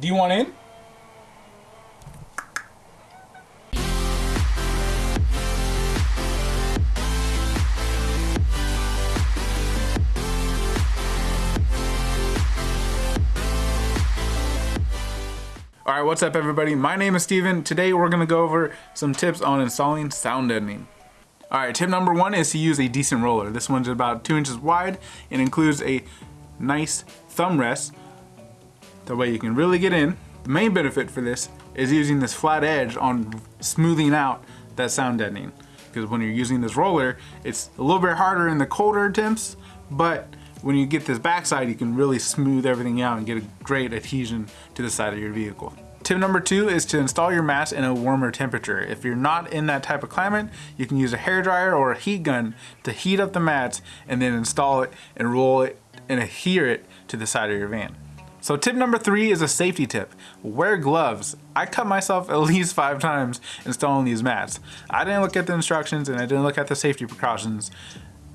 Do you want in? Alright, what's up everybody? My name is Steven. Today we're going to go over some tips on installing sound deadening. Alright, tip number one is to use a decent roller. This one's about 2 inches wide and includes a nice thumb rest. That way you can really get in. The main benefit for this is using this flat edge on smoothing out that sound deadening. Because when you're using this roller, it's a little bit harder in the colder temps, but when you get this backside, you can really smooth everything out and get a great adhesion to the side of your vehicle. Tip number two is to install your mats in a warmer temperature. If you're not in that type of climate, you can use a hair dryer or a heat gun to heat up the mats and then install it and roll it and adhere it to the side of your van. So tip number three is a safety tip. Wear gloves. I cut myself at least five times installing these mats. I didn't look at the instructions and I didn't look at the safety precautions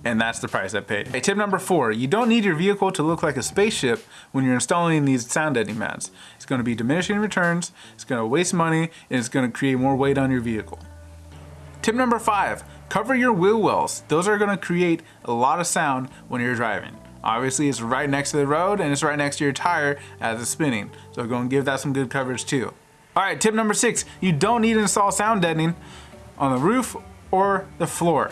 and that's the price I paid. Okay, tip number four, you don't need your vehicle to look like a spaceship when you're installing these sound deadening mats. It's gonna be diminishing returns, it's gonna waste money, and it's gonna create more weight on your vehicle. Tip number five, cover your wheel wells. Those are gonna create a lot of sound when you're driving. Obviously it's right next to the road and it's right next to your tire as it's spinning. So go and give that some good coverage too. All right, tip number six, you don't need to install sound deadening on the roof or the floor.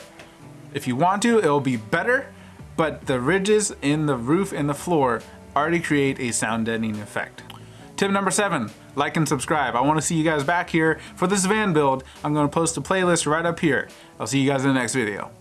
If you want to, it'll be better, but the ridges in the roof and the floor already create a sound deadening effect. Tip number seven, like and subscribe. I want to see you guys back here for this van build. I'm going to post a playlist right up here. I'll see you guys in the next video.